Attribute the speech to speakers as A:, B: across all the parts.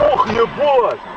A: ох, ебать!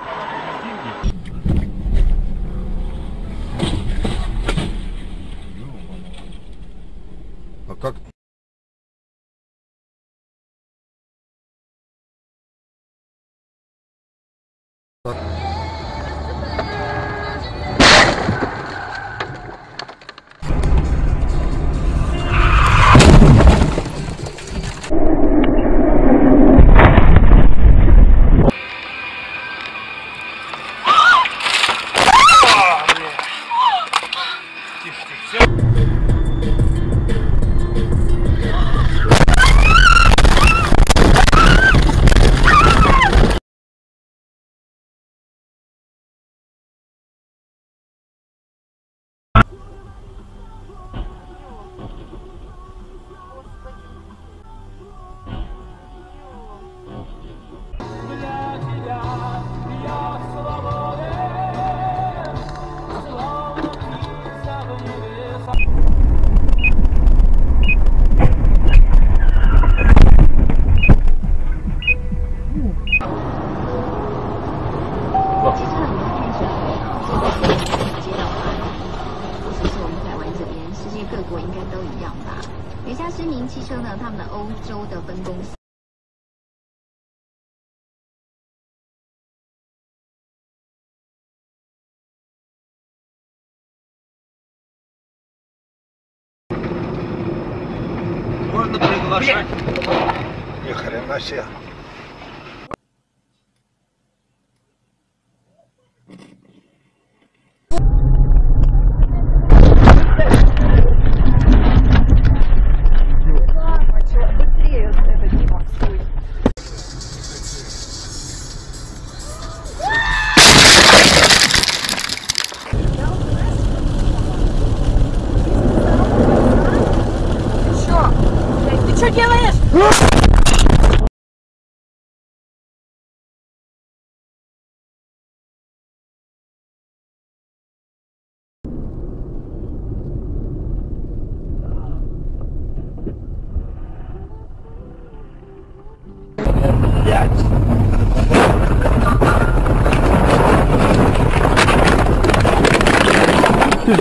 B: 汽车呢，他们的欧洲的分公司。
C: Можно приглашать.
D: Ни хрена себе.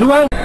E: Ты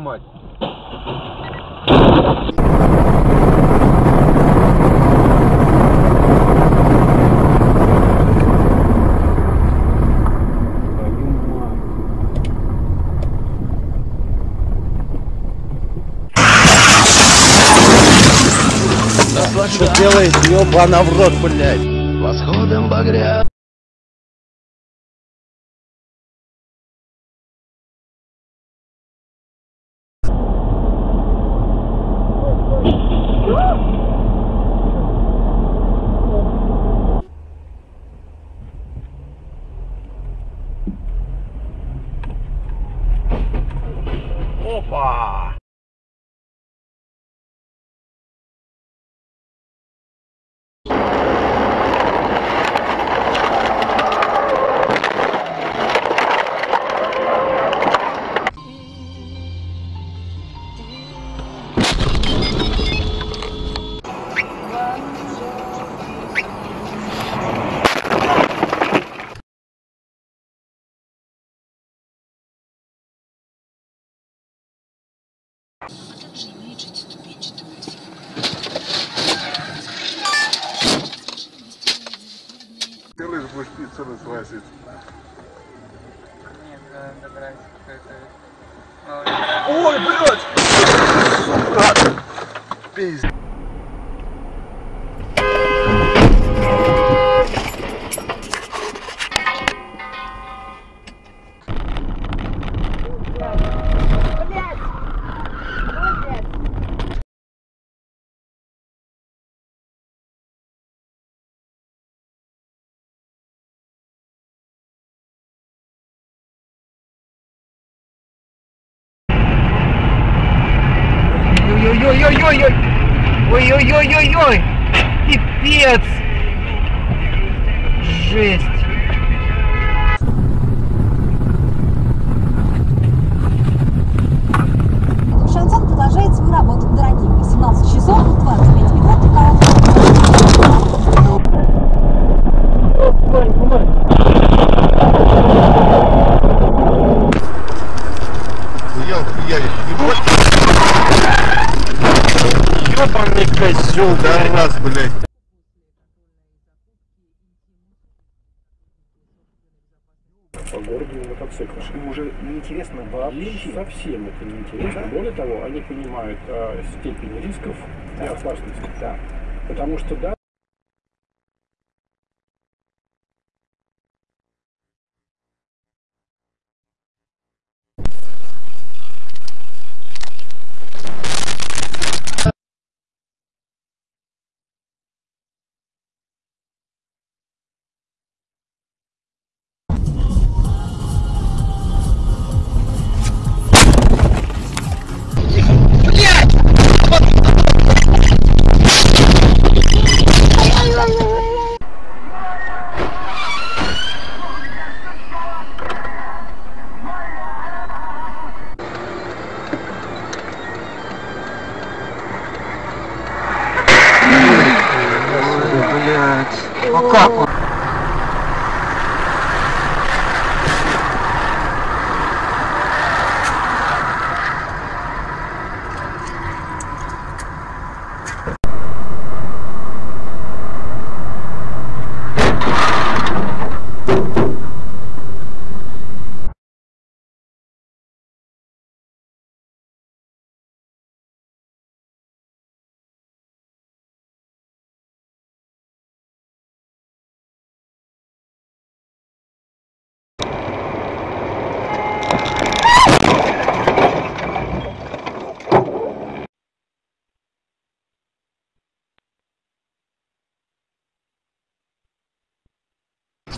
C: мать.
A: Что делает, ёбана в рот, блядь?
F: Восходом багря
A: Будешь пиццу развозить.
G: Нет, да, добрать какой-то...
A: Ой, блядь! Сука! Пиздец.
G: Ой-ой-ой-ой-ой! Пипец! Жесть!
A: Козёл, да раз, блядь.
H: по городу на мотоциклах. Им уже неинтересно вообще. совсем это неинтересно. Более того, они понимают э, степень рисков и опасности. Да. Потому что да, 我告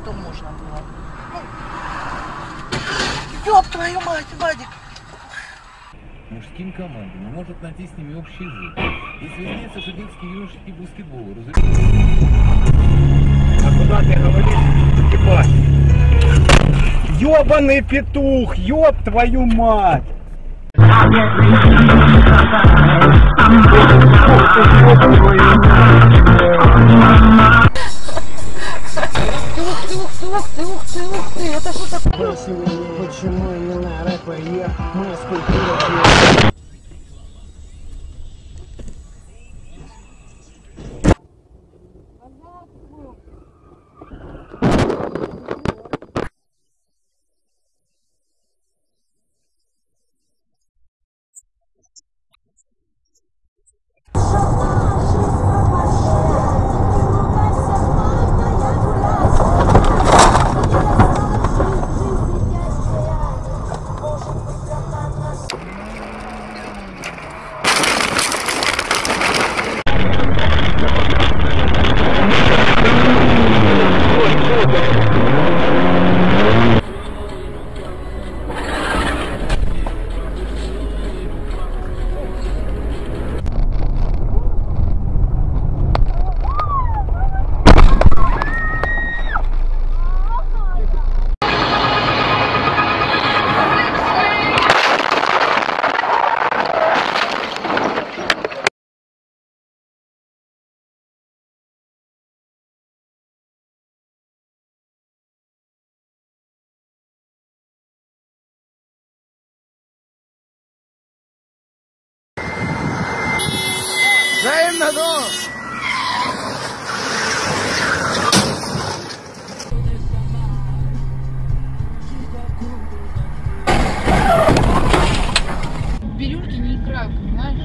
I: что можно было. Ну, ёб твою мать, Вадик!
J: мужским командам и может найти с ними общий язык. Если выясняется, что детский юношеский баскетбол разрешен...
H: А куда ты говоришь, ебать? Ёбаный петух, ёб твою мать!
K: Ух ты, ух ты, ух ты, это что такое?
F: Почему именно рэпер я? Мы скульптура
L: Бирюльки не играют, понимаешь?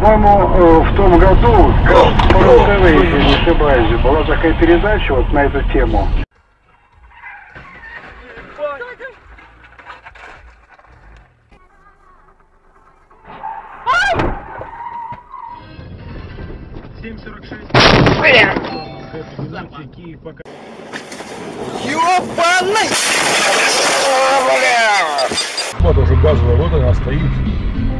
H: По-моему, э, в том году, по РТВ, если не ошибаюсь, была такая передача вот на эту тему.
F: Ёбаный!
M: Вот уже газовая, вот она стоит.